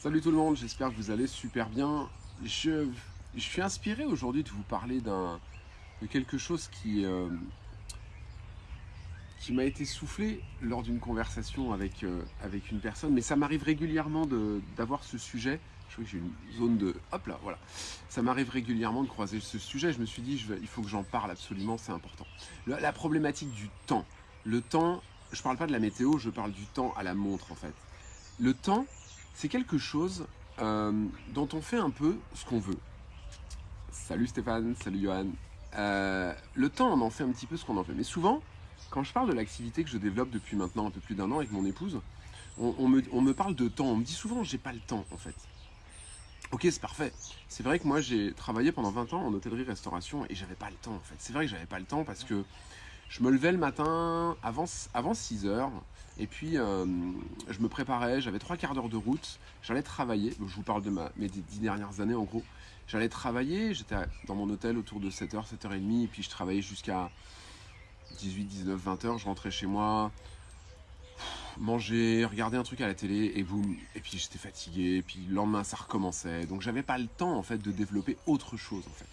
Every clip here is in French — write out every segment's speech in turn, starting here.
Salut tout le monde, j'espère que vous allez super bien. Je, je suis inspiré aujourd'hui de vous parler d'un de quelque chose qui, euh, qui m'a été soufflé lors d'une conversation avec, euh, avec une personne, mais ça m'arrive régulièrement d'avoir ce sujet. Je crois que j'ai une zone de... Hop là, voilà. Ça m'arrive régulièrement de croiser ce sujet. Je me suis dit, il faut que j'en parle absolument, c'est important. La, la problématique du temps. Le temps, je parle pas de la météo, je parle du temps à la montre en fait. Le temps, c'est quelque chose euh, dont on fait un peu ce qu'on veut. Salut Stéphane, salut Johan. Euh, le temps, on en fait un petit peu ce qu'on en fait. Mais souvent, quand je parle de l'activité que je développe depuis maintenant un peu plus d'un an avec mon épouse, on, me, on, me, parle de temps. On me dit souvent, j'ai pas le temps en fait. Ok, c'est parfait. C'est vrai que moi, j'ai travaillé pendant 20 ans en hôtellerie-restauration et j'avais pas le temps en fait. C'est vrai que j'avais pas le temps parce que je me levais le matin avant, avant 6 heures et puis euh, je me préparais, j'avais trois quarts d'heure de route, j'allais travailler, je vous parle de mes dix dernières années en gros, j'allais travailler, j'étais dans mon hôtel autour de 7h, 7h30 et puis je travaillais jusqu'à 18, 19, 20h, je rentrais chez moi, manger, regarder un truc à la télé et boum, et puis j'étais fatigué, et puis le lendemain ça recommençait, donc j'avais pas le temps en fait de développer autre chose en fait.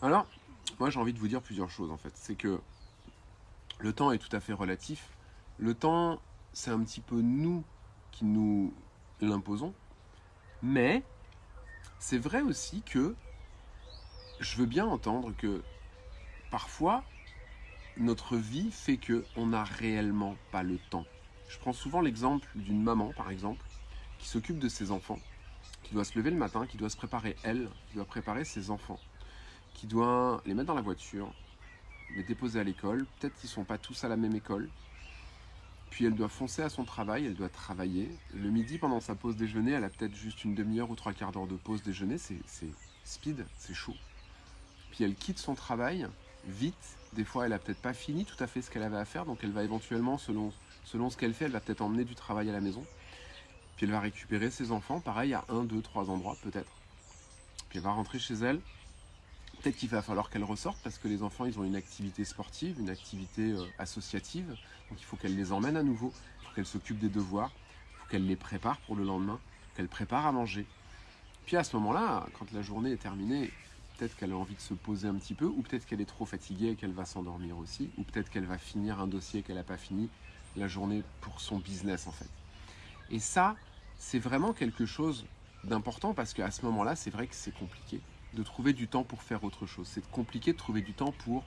Alors, moi j'ai envie de vous dire plusieurs choses en fait, c'est que le temps est tout à fait relatif. Le temps, c'est un petit peu nous qui nous l'imposons. Mais c'est vrai aussi que je veux bien entendre que parfois, notre vie fait qu'on n'a réellement pas le temps. Je prends souvent l'exemple d'une maman, par exemple, qui s'occupe de ses enfants, qui doit se lever le matin, qui doit se préparer elle, qui doit préparer ses enfants, qui doit les mettre dans la voiture, les déposer à l'école. Peut-être qu'ils ne sont pas tous à la même école. Puis elle doit foncer à son travail, elle doit travailler. Le midi, pendant sa pause déjeuner, elle a peut-être juste une demi-heure ou trois quarts d'heure de pause déjeuner. C'est speed, c'est chaud. Puis elle quitte son travail vite. Des fois, elle n'a peut-être pas fini tout à fait ce qu'elle avait à faire. Donc elle va éventuellement, selon, selon ce qu'elle fait, elle va peut-être emmener du travail à la maison. Puis elle va récupérer ses enfants, pareil, à un, deux, trois endroits peut-être. Puis elle va rentrer chez elle, Peut-être qu'il va falloir qu'elle ressorte parce que les enfants, ils ont une activité sportive, une activité euh, associative. Donc il faut qu'elle les emmène à nouveau, il faut qu'elle s'occupe des devoirs, il faut qu'elle les prépare pour le lendemain, qu'elle prépare à manger. Puis à ce moment-là, quand la journée est terminée, peut-être qu'elle a envie de se poser un petit peu, ou peut-être qu'elle est trop fatiguée et qu'elle va s'endormir aussi, ou peut-être qu'elle va finir un dossier qu'elle n'a pas fini la journée pour son business en fait. Et ça, c'est vraiment quelque chose d'important parce qu'à ce moment-là, c'est vrai que c'est compliqué de trouver du temps pour faire autre chose. C'est compliqué de trouver du temps pour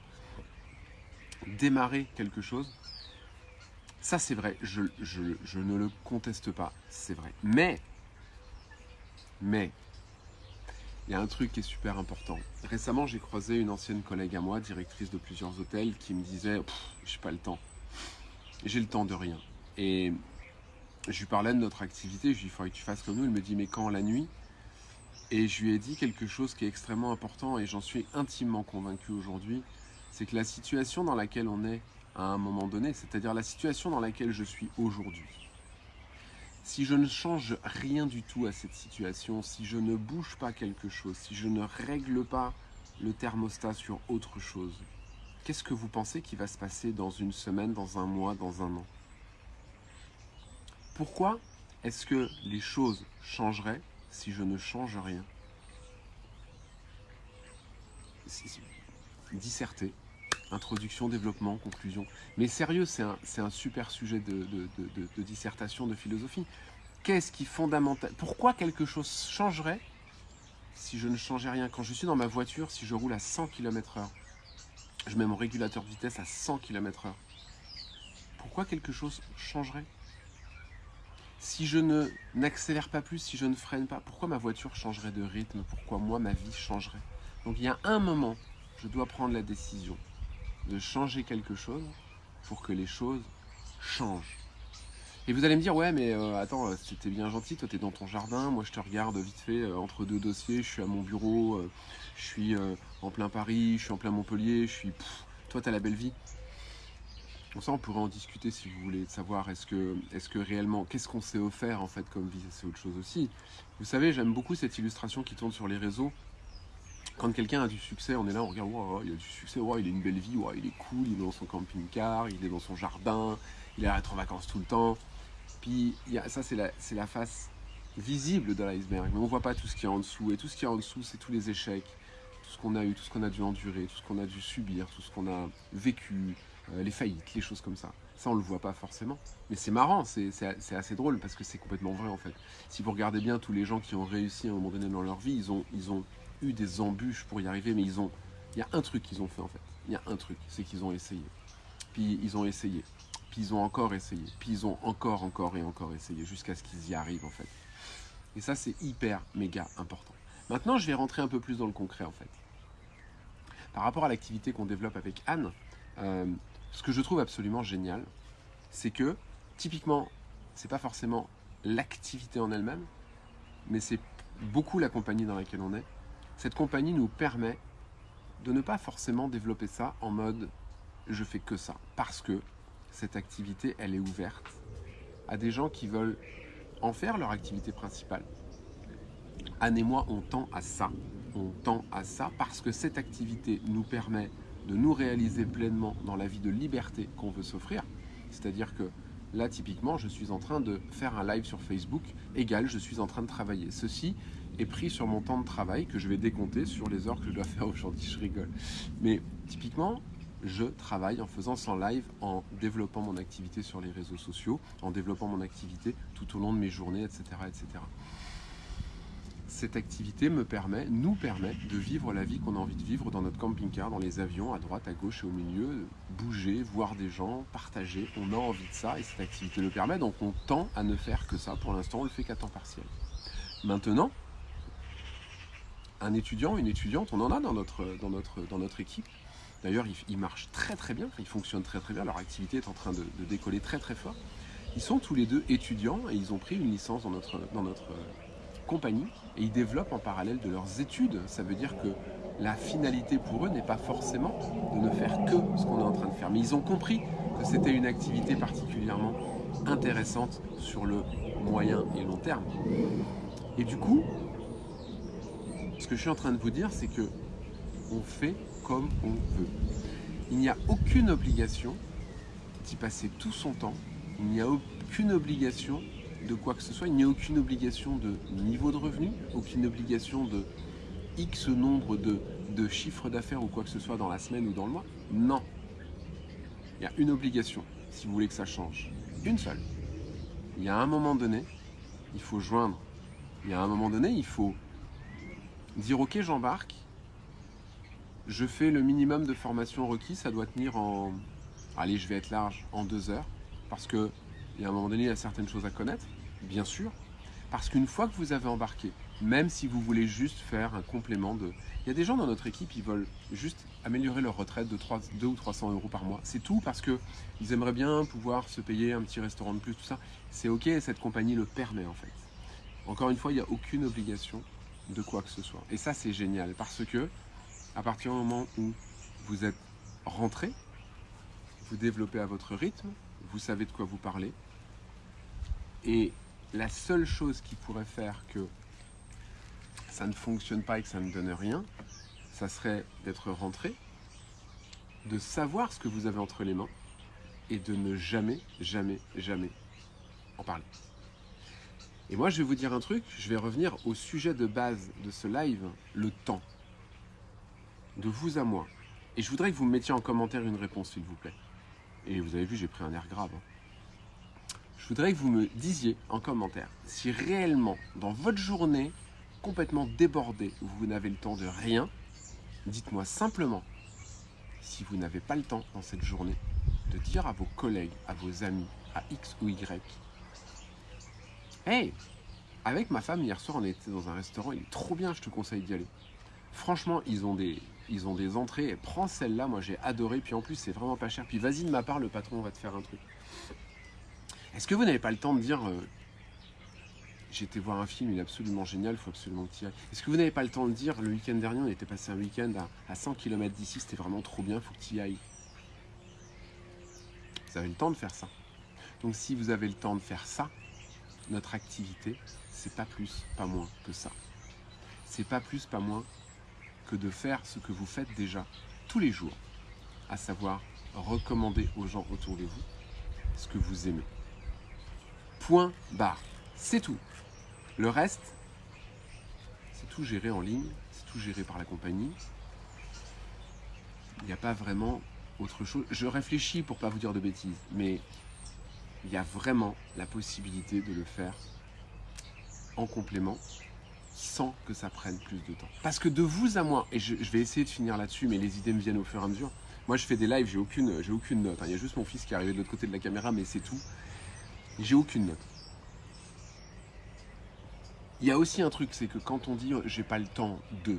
démarrer quelque chose. Ça, c'est vrai, je, ne le conteste pas, c'est vrai. Mais, mais, il y a un truc qui est super important. Récemment, j'ai croisé une ancienne collègue à moi, directrice de plusieurs hôtels, qui me disait « j'ai pas le temps, j'ai le temps de rien ». Et je lui parlais de notre activité, je lui dis « il faudrait que tu fasses comme nous ». Elle me dit « mais quand la nuit ?» Et je lui ai dit quelque chose qui est extrêmement important et j'en suis intimement convaincu aujourd'hui, c'est que la situation dans laquelle on est à un moment donné, c'est-à-dire la situation dans laquelle je suis aujourd'hui, si je ne change rien du tout à cette situation, si je ne bouge pas quelque chose, si je ne règle pas le thermostat sur autre chose, qu'est-ce que vous pensez qui va se passer dans une semaine, dans un mois, dans un an? Pourquoi est-ce que les choses changeraient si je ne change rien. Disserter, introduction, développement, conclusion. Mais sérieux, c'est un, super sujet de, dissertation, de philosophie. Qu'est-ce qui fondamental Pourquoi quelque chose changerait si je ne changeais rien? Quand je suis dans ma voiture, si je roule à 100 km h je mets mon régulateur de vitesse à 100 km h pourquoi quelque chose changerait? Si je ne n'accélère pas plus, si je ne freine pas, pourquoi ma voiture changerait de rythme? Pourquoi moi, ma vie changerait? Donc il y a un moment, je dois prendre la décision de changer quelque chose pour que les choses changent. Et vous allez me dire, ouais, mais euh, attends, euh, c'était bien gentil, toi t'es dans ton jardin, moi je te regarde vite fait euh, entre deux dossiers, je suis à mon bureau, je suis en plein Paris, je suis en plein Montpellier, je suis... toi t'as la belle vie. Pour ça, on pourrait en discuter si vous voulez, savoir est-ce que, est que réellement, qu'est-ce qu'on s'est offert en fait comme vie, c'est autre chose aussi. Vous savez, j'aime beaucoup cette illustration qui tourne sur les réseaux. Quand quelqu'un a du succès, on est là, on regarde, wow, il a du succès, wow, il a une belle vie, wow, il est cool, il est dans son camping-car, il est dans son jardin, il être en vacances tout le temps. Puis ça, c'est la, la face visible de l'iceberg, mais on ne voit pas tout ce qu'il y a en dessous. Et tout ce qu'il y a en dessous, c'est tous les échecs, tout ce qu'on a eu, tout ce qu'on a dû endurer, tout ce qu'on a dû subir, tout ce qu'on a vécu, les faillites, les choses comme ça. Ça, on le voit pas forcément. Mais c'est marrant, c'est assez drôle parce que c'est complètement vrai en fait. Si vous regardez bien tous les gens qui ont réussi à un moment donné dans leur vie, ils ont, ils ont eu des embûches pour y arriver, mais ils ont, il y a un truc qu'ils ont fait en fait. Il y a un truc, c'est qu'ils ont essayé. Puis ils ont essayé. Puis ils ont encore essayé. Puis ils ont encore, encore et encore essayé jusqu'à ce qu'ils y arrivent en fait. Et ça, c'est hyper, méga important. Maintenant, je vais rentrer un peu plus dans le concret en fait. Par rapport à l'activité qu'on développe avec Anne, euh, ce que je trouve absolument génial, c'est que typiquement, c'est pas forcément l'activité en elle-même, mais c'est beaucoup la compagnie dans laquelle on est. Cette compagnie nous permet de ne pas forcément développer ça en mode je fais que ça, parce que cette activité, elle est ouverte à des gens qui veulent en faire leur activité principale. Anne et moi, on tend à ça. On tend à ça parce que cette activité nous permet de nous réaliser pleinement dans la vie de liberté qu'on veut s'offrir. C'est-à-dire que là, typiquement, je suis en train de faire un live sur Facebook, égal, je suis en train de travailler. Ceci est pris sur mon temps de travail que je vais décompter sur les heures que je dois faire aujourd'hui, je rigole. Mais typiquement, je travaille en faisant sans live, en développant mon activité sur les réseaux sociaux, en développant mon activité tout au long de mes journées, etc. etc cette activité nous permet de vivre la vie qu'on a envie de vivre dans notre camping-car, dans les avions, à droite, à gauche et au milieu, bouger, voir des gens, partager. On a envie de ça et cette activité le permet, donc on tend à ne faire que ça. Pour l'instant, on le fait qu'à temps partiel. Maintenant, un étudiant, une étudiante, on en a dans notre, dans notre, dans notre équipe. D'ailleurs, ils, marchent très très bien, ils fonctionnent très très bien, leur activité est en train de, de, décoller très très fort. Ils sont tous les deux étudiants et ils ont pris une licence dans notre, dans notre compagnie et ils développent en parallèle de leurs études. Ça veut dire que la finalité pour eux n'est pas forcément de ne faire que ce qu'on est en train de faire. Mais ils ont compris que c'était une activité particulièrement intéressante sur le moyen et long terme. Et du coup, ce que je suis en train de vous dire, c'est que on fait comme on veut. Il n'y a aucune obligation d'y passer tout son temps. Il n'y a aucune obligation de quoi que ce soit. Il n'y a aucune obligation de niveau de revenu, aucune obligation de X nombre de, de chiffres d'affaires ou quoi que ce soit dans la semaine ou dans le mois. Non. Il y a une obligation, si vous voulez que ça change. Une seule. Il y a un moment donné, il faut joindre. Il y a un moment donné, il faut dire ok j'embarque, je fais le minimum de formation requis, ça doit tenir en, allez je vais être large, en deux heures, parce que il y a un moment donné, il y a certaines choses à connaître bien sûr, parce qu'une fois que vous avez embarqué, même si vous voulez juste faire un complément de... Il y a des gens dans notre équipe, ils veulent juste améliorer leur retraite de 3, 2 ou 300 euros par mois. C'est tout parce qu'ils aimeraient bien pouvoir se payer un petit restaurant de plus, tout ça. C'est ok, cette compagnie le permet en fait. Encore une fois, il n'y a aucune obligation de quoi que ce soit. Et ça, c'est génial parce que à partir du moment où vous êtes rentré, vous développez à votre rythme, vous savez de quoi vous parlez, et la seule chose qui pourrait faire que ça ne fonctionne pas et que ça ne donne rien, ça serait d'être rentré, de savoir ce que vous avez entre les mains et de ne jamais, jamais, jamais en parler. Et moi, je vais vous dire un truc, je vais revenir au sujet de base de ce live, le temps. De vous à moi. Et je voudrais que vous me mettiez en commentaire une réponse, s'il vous plaît. Et vous avez vu, j'ai pris un air grave. Hein je voudrais que vous me disiez en commentaire si réellement, dans votre journée complètement débordée, vous n'avez le temps de rien, dites-moi simplement si vous n'avez pas le temps dans cette journée de dire à vos collègues, à vos amis, à X ou Y, Hey, avec ma femme hier soir on était dans un restaurant, il est trop bien, je te conseille d'y aller. Franchement, ils ont des, ils ont des entrées, prends celle-là, moi j'ai adoré, puis en plus c'est vraiment pas cher, puis vas-y de ma part, le patron va te faire un truc. Est-ce que vous n'avez pas le temps de dire euh, j'ai voir un film, il est absolument génial, il faut absolument ailles. Est-ce que vous n'avez pas le temps de dire le week-end dernier, on était passé un week-end à, 100 km d'ici, c'était vraiment trop bien, il faut que tu y ailles. Vous avez le temps de faire ça. Donc si vous avez le temps de faire ça, notre activité, c'est pas plus, pas moins que ça. C'est pas plus, pas moins que de faire ce que vous faites déjà tous les jours, à savoir recommander aux gens autour de vous ce que vous aimez. Point barre. C'est tout. Le reste, c'est tout géré en ligne, c'est tout géré par la compagnie. Il n'y a pas vraiment autre chose. Je réfléchis pour pas vous dire de bêtises, mais il y a vraiment la possibilité de le faire en complément sans que ça prenne plus de temps. Parce que de vous à moi, et je, vais essayer de finir là-dessus, mais les idées me viennent au fur et à mesure. Moi, je fais des lives, j'ai aucune, aucune note. Il y a juste mon fils qui est arrivé de l'autre côté de la caméra, mais c'est tout. J'ai aucune note. Il y a aussi un truc, c'est que quand on dit j'ai pas le temps de,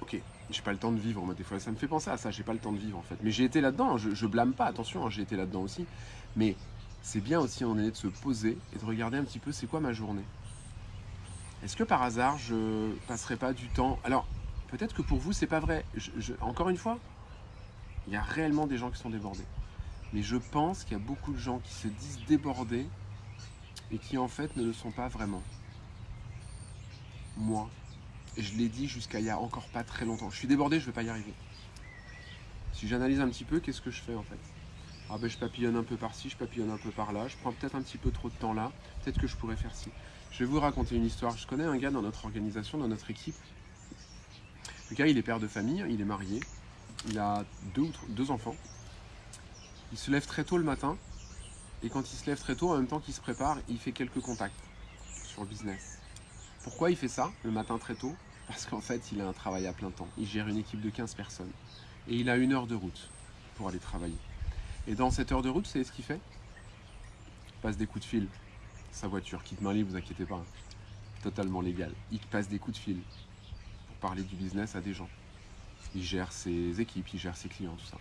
ok, j'ai pas le temps de vivre, moi des fois ça me fait penser à ça, j'ai pas le temps de vivre en fait. Mais j'ai été là-dedans, je, je, blâme pas, attention, hein, j'ai été là-dedans aussi. Mais c'est bien aussi en est de se poser et de regarder un petit peu c'est quoi ma journée? Est-ce que par hasard je passerai pas du temps? Alors peut-être que pour vous c'est pas vrai. encore une fois, il y a réellement des gens qui sont débordés. Mais je pense qu'il y a beaucoup de gens qui se disent débordés et qui en fait ne le sont pas vraiment. Moi, je l'ai dit jusqu'à il y a encore pas très longtemps. Je suis débordé, je ne vais pas y arriver. Si j'analyse un petit peu, qu'est-ce que je fais en fait? Ah ben je papillonne un peu par-ci, je papillonne un peu par-là, je prends peut-être un petit peu trop de temps là, peut-être que je pourrais faire ci. Je vais vous raconter une histoire. Je connais un gars dans notre organisation, dans notre équipe. Le gars, il est père de famille, il est marié, il a deux, deux enfants. Il se lève très tôt le matin, et quand il se lève très tôt, en même temps qu'il se prépare, il fait quelques contacts sur le business. Pourquoi il fait ça le matin très tôt? Parce qu'en fait, il a un travail à plein temps. Il gère une équipe de 15 personnes. Et il a une heure de route pour aller travailler. Et dans cette heure de route, savez ce qu'il fait? Il passe des coups de fil. Sa voiture quitte main libre, vous inquiétez pas. Totalement légal. Il passe des coups de fil pour parler du business à des gens. Il gère ses équipes, il gère ses clients, tout ça.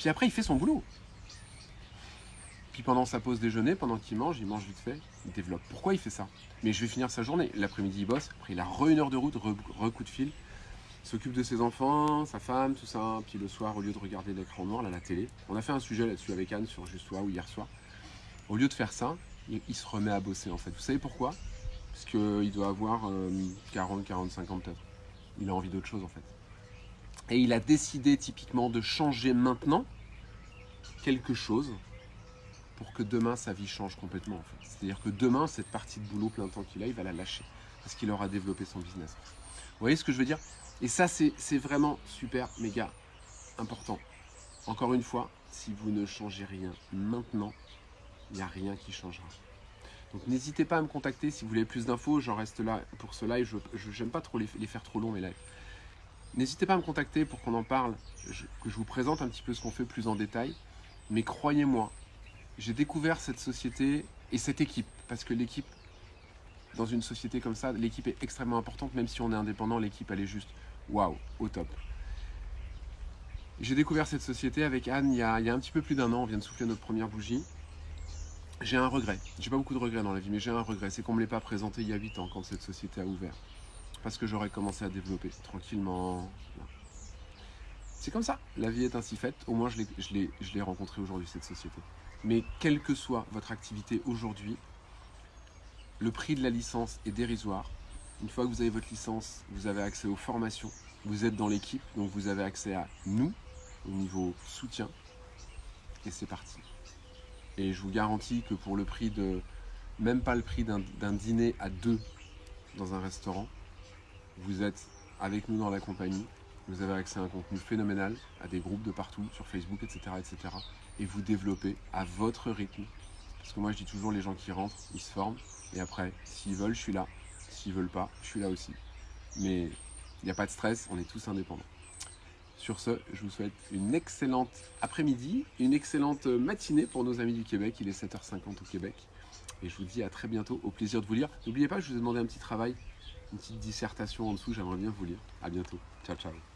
Puis après, il fait son boulot. Puis pendant sa pause déjeuner, pendant qu'il mange, il mange vite fait, il développe. Pourquoi il fait ça? Mais je vais finir sa journée. L'après-midi, il bosse. Après, il a re une heure de route, re, coup de fil. Il s'occupe de ses enfants, sa femme, tout ça. Puis le soir, au lieu de regarder l'écran noir, là, la télé, on a fait un sujet là-dessus avec Anne sur Juste ou hier soir. Au lieu de faire ça, il, se remet à bosser en fait. Vous savez pourquoi? Parce qu'il doit avoir 40, 45 ans peut-être. Il a envie d'autre chose en fait. Et il a décidé typiquement de changer maintenant quelque chose pour que demain sa vie change complètement. C'est-à-dire que demain, cette partie de boulot plein temps qu'il a, il va la lâcher parce qu'il aura développé son business. Vous voyez ce que je veux dire? Et ça, c'est vraiment super, méga important. Encore une fois, si vous ne changez rien maintenant, il n'y a rien qui changera. Donc n'hésitez pas à me contacter si vous voulez plus d'infos, j'en reste là pour ce live, je n'aime pas trop les, faire trop longs mes lives. N'hésitez pas à me contacter pour qu'on en parle, que je vous présente un petit peu ce qu'on fait plus en détail. Mais croyez-moi, j'ai découvert cette société et cette équipe, parce que l'équipe, dans une société comme ça, l'équipe est extrêmement importante, même si on est indépendant, l'équipe elle est juste waouh, au top. J'ai découvert cette société avec Anne il y, a, un petit peu plus d'un an, on vient de souffler notre première bougie. J'ai un regret, j'ai pas beaucoup de regrets dans la vie, mais j'ai un regret, c'est qu'on ne me l'ait pas présenté il y a 8 ans quand cette société a ouvert. Parce que j'aurais commencé à développer tranquillement. C'est comme ça, la vie est ainsi faite, au moins je l'ai rencontré aujourd'hui cette société. Mais quelle que soit votre activité aujourd'hui, le prix de la licence est dérisoire. Une fois que vous avez votre licence, vous avez accès aux formations, vous êtes dans l'équipe, donc vous avez accès à nous au niveau soutien. Et c'est parti. Et je vous garantis que pour le prix de, même pas le prix d'un dîner à deux dans un restaurant, vous êtes avec nous dans la compagnie, vous avez accès à un contenu phénoménal, à des groupes de partout, sur Facebook, etc. etc. et vous développez à votre rythme. Parce que moi je dis toujours, les gens qui rentrent, ils se forment, et après, s'ils veulent, je suis là. S'ils veulent pas, je suis là aussi. Mais il n'y a pas de stress, on est tous indépendants. Sur ce, je vous souhaite une excellente après-midi, une excellente matinée pour nos amis du Québec. Il est 7h50 au Québec. Et je vous dis à très bientôt, au plaisir de vous lire. N'oubliez pas, je vous ai demandé un petit travail, une petite dissertation en dessous, j'aimerais bien vous lire. À bientôt. Ciao, ciao.